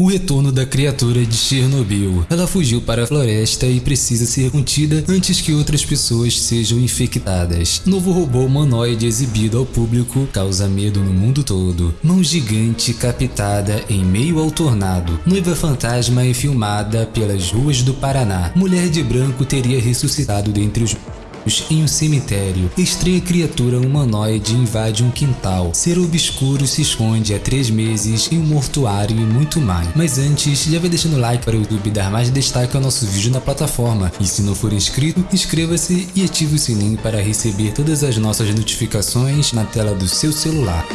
O retorno da criatura de Chernobyl. Ela fugiu para a floresta e precisa ser contida antes que outras pessoas sejam infectadas. Novo robô humanoide exibido ao público causa medo no mundo todo. Mão gigante captada em meio ao tornado. Noiva fantasma é filmada pelas ruas do Paraná. Mulher de branco teria ressuscitado dentre os em um cemitério, estranha criatura humanoide invade um quintal. Ser obscuro se esconde há três meses em um mortuário e muito mais. Mas antes, já vai deixando o like para o YouTube dar mais destaque ao nosso vídeo na plataforma. E se não for inscrito, inscreva-se e ative o sininho para receber todas as nossas notificações na tela do seu celular.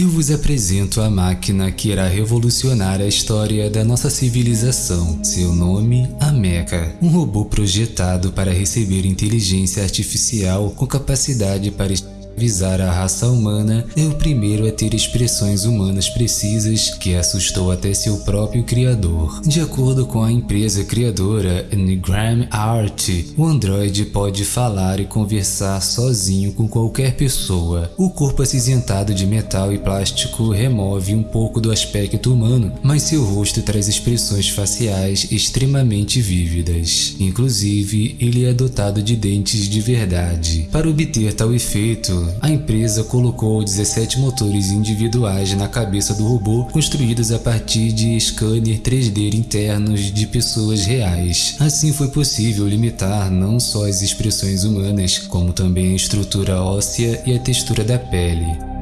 Eu vos apresento a máquina que irá revolucionar a história da nossa civilização. Seu nome, a Mecha. Um robô projetado para receber inteligência artificial com capacidade para visar a raça humana, é o primeiro a ter expressões humanas precisas que assustou até seu próprio criador. De acordo com a empresa criadora Ngram Art, o androide pode falar e conversar sozinho com qualquer pessoa. O corpo acinzentado de metal e plástico remove um pouco do aspecto humano, mas seu rosto traz expressões faciais extremamente vívidas. Inclusive, ele é dotado de dentes de verdade. Para obter tal efeito, a empresa colocou 17 motores individuais na cabeça do robô construídos a partir de scanner 3D internos de pessoas reais. Assim foi possível limitar não só as expressões humanas, como também a estrutura óssea e a textura da pele.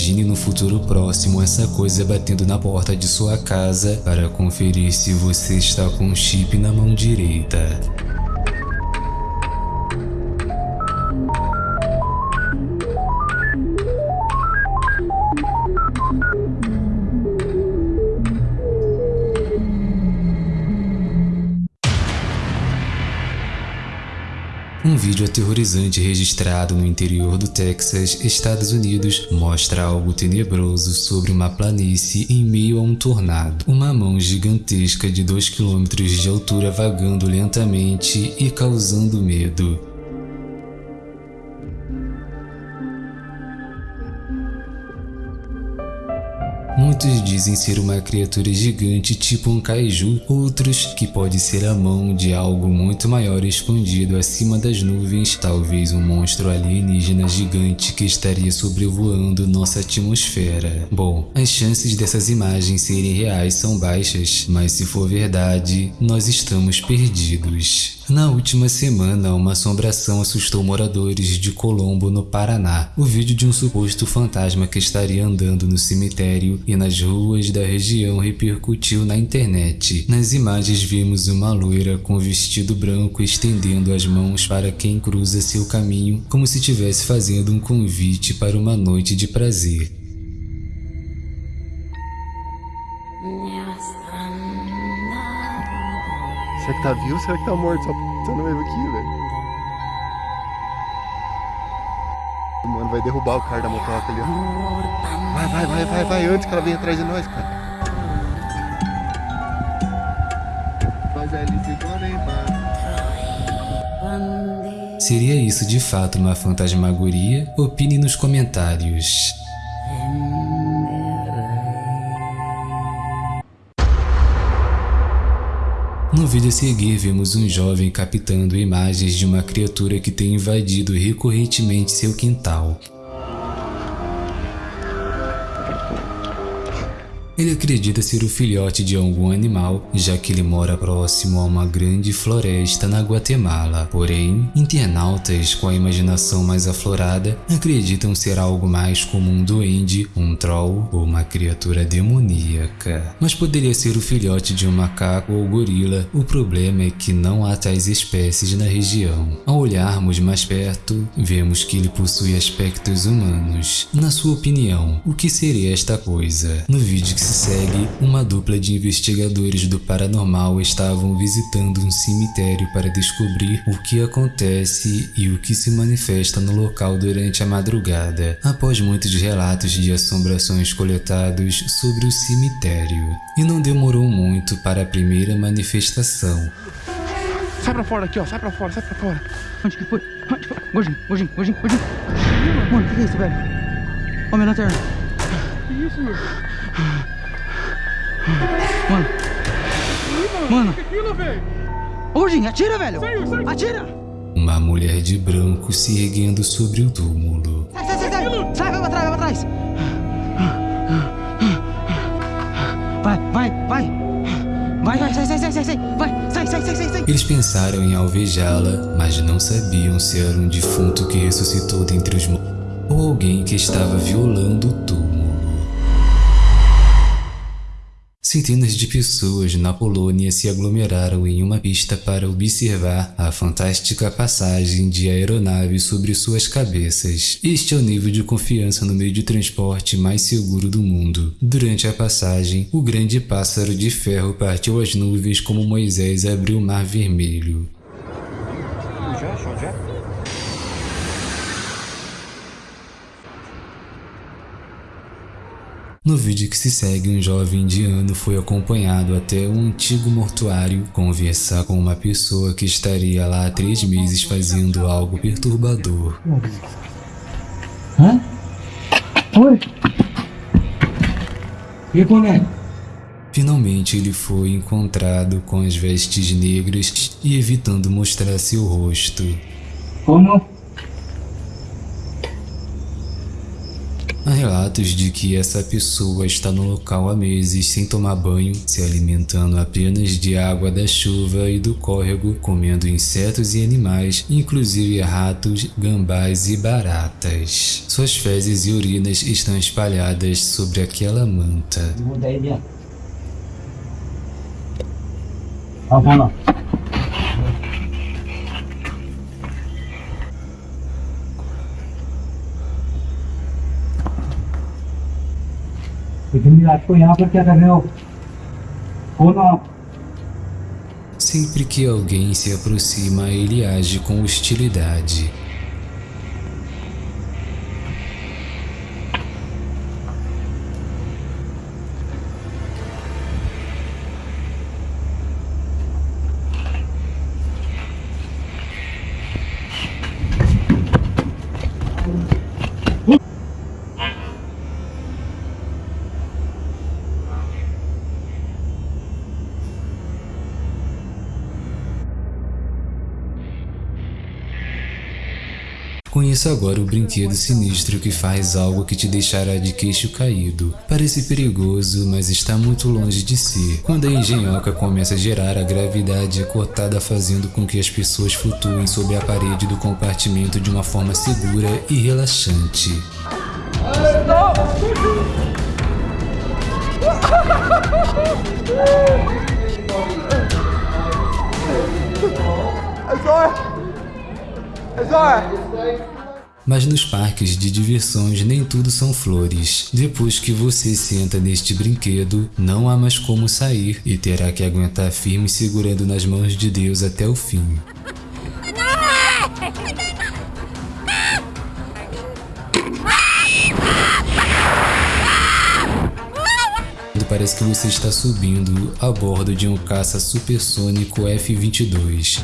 Imagine no futuro próximo essa coisa batendo na porta de sua casa para conferir se você está com chip na mão direita. Vídeo aterrorizante registrado no interior do Texas, Estados Unidos, mostra algo tenebroso sobre uma planície em meio a um tornado. Uma mão gigantesca de 2 km de altura vagando lentamente e causando medo. Muitos dizem ser uma criatura gigante tipo um kaiju, outros que pode ser a mão de algo muito maior escondido acima das nuvens, talvez um monstro alienígena gigante que estaria sobrevoando nossa atmosfera. Bom, as chances dessas imagens serem reais são baixas, mas se for verdade, nós estamos perdidos. Na última semana, uma assombração assustou moradores de Colombo, no Paraná. O vídeo de um suposto fantasma que estaria andando no cemitério e nas ruas da região repercutiu na internet. Nas imagens vimos uma loira com vestido branco estendendo as mãos para quem cruza seu caminho como se estivesse fazendo um convite para uma noite de prazer. Será que tá vivo ou será que tá morto? Só pensando mesmo aqui, velho. Mano, vai derrubar o cara da motoca ali, ó. Vai, vai, vai, vai, vai, antes que ela venha atrás de nós, cara. Seria isso de fato uma fantasmagoria? Opine nos comentários. No vídeo a seguir, vemos um jovem captando imagens de uma criatura que tem invadido recorrentemente seu quintal. Ele acredita ser o filhote de algum animal, já que ele mora próximo a uma grande floresta na Guatemala. Porém, internautas com a imaginação mais aflorada acreditam ser algo mais como um duende, um troll ou uma criatura demoníaca. Mas poderia ser o filhote de um macaco ou gorila, o problema é que não há tais espécies na região. Ao olharmos mais perto, vemos que ele possui aspectos humanos. Na sua opinião, o que seria esta coisa? No vídeo que se segue, uma dupla de investigadores do paranormal estavam visitando um cemitério para descobrir o que acontece e o que se manifesta no local durante a madrugada, após muitos relatos de assombrações coletados sobre o cemitério. E não demorou muito para a primeira manifestação. Sai pra fora aqui, ó. Sai pra fora, sai pra fora. Onde que foi? Onde foi? Gordinho, gordinho, gordinho, gordinho. Mano, o que, que é isso, velho? Ó, minha lanterna. Que isso, meu? Mano, Mano. Ô gordinho, atira, velho. Saiu, saiu. Atira. Uma mulher de branco se erguendo sobre o túmulo. Sai, sai, sai, sai. Sai, vai pra trás, vai pra trás. Vai, vai, vai. Vai, vai, sai, sai, sai, sai, sai. Vai, sai, sai, sai, sai, sai. Eles pensaram em alvejá-la, mas não sabiam se era um defunto que ressuscitou dentre os mortos ou alguém que estava violando o túmulo. Centenas de pessoas na Polônia se aglomeraram em uma pista para observar a fantástica passagem de aeronaves sobre suas cabeças. Este é o nível de confiança no meio de transporte mais seguro do mundo. Durante a passagem, o grande pássaro de ferro partiu as nuvens como Moisés abriu o mar vermelho. No vídeo que se segue, um jovem indiano foi acompanhado até um antigo mortuário conversar com uma pessoa que estaria lá há três meses fazendo algo perturbador. Hã? Oi. E boneco? Finalmente ele foi encontrado com as vestes negras e evitando mostrar seu rosto. Como? Há relatos de que essa pessoa está no local há meses sem tomar banho, se alimentando apenas de água da chuva e do córrego, comendo insetos e animais, inclusive ratos, gambás e baratas. Suas fezes e urinas estão espalhadas sobre aquela manta. Muda aí, lá. लेकिन आपको यहाँ पर क्या कर रहे हो कौन हो आप Sempre que alguém se aproxima, ele age com hostilidade. Conheça agora o brinquedo sinistro que faz algo que te deixará de queixo caído. Parece perigoso, mas está muito longe de ser. Quando a engenhoca começa a gerar a gravidade é cortada fazendo com que as pessoas flutuem sobre a parede do compartimento de uma forma segura e relaxante. Mas nos parques de diversões nem tudo são flores. Depois que você senta neste brinquedo, não há mais como sair e terá que aguentar firme segurando nas mãos de Deus até o fim. Parece que você está subindo a bordo de um caça supersônico F-22.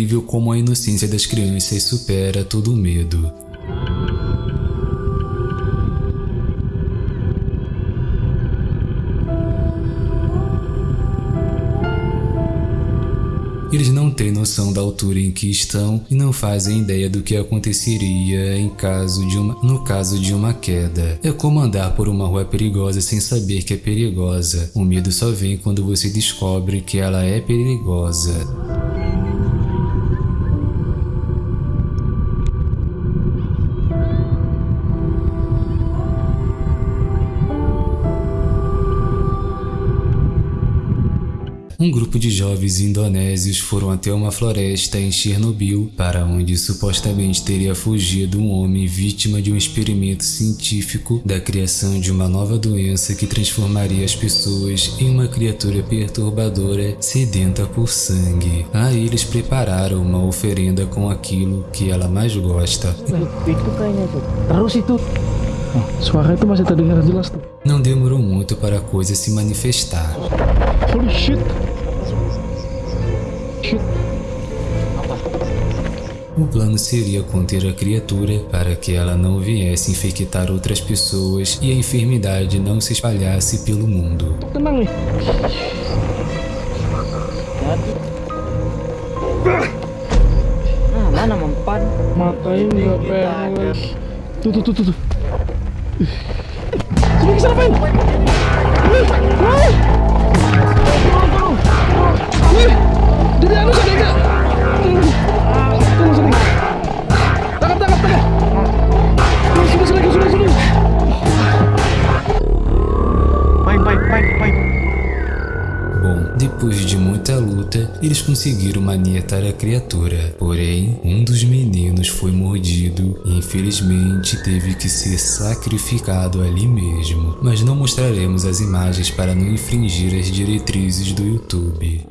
Incrível como a inocência das crianças supera todo o medo. Eles não têm noção da altura em que estão e não fazem ideia do que aconteceria em caso de uma, no caso de uma queda. É como andar por uma rua perigosa sem saber que é perigosa. O medo só vem quando você descobre que ela é perigosa. Um grupo de jovens indonésios foram até uma floresta em Chernobyl, para onde supostamente teria fugido um homem vítima de um experimento científico da criação de uma nova doença que transformaria as pessoas em uma criatura perturbadora sedenta por sangue. Aí eles prepararam uma oferenda com aquilo que ela mais gosta. Não demorou muito para a coisa se manifestar. Holy. Shit. O plano seria conter a criatura para que ela não viesse infectar outras pessoas e a enfermidade não se espalhasse pelo mundo. Ah, mana mempan? Matain nggak beres. Tuh tuh tuh tuh. Sini kesana Pen. Jadi anu sadar nggak? Eles conseguiram manietar a criatura. Porém, um dos meninos foi mordido e infelizmente teve que ser sacrificado ali mesmo. Mas não mostraremos as imagens para não infringir as diretrizes do YouTube.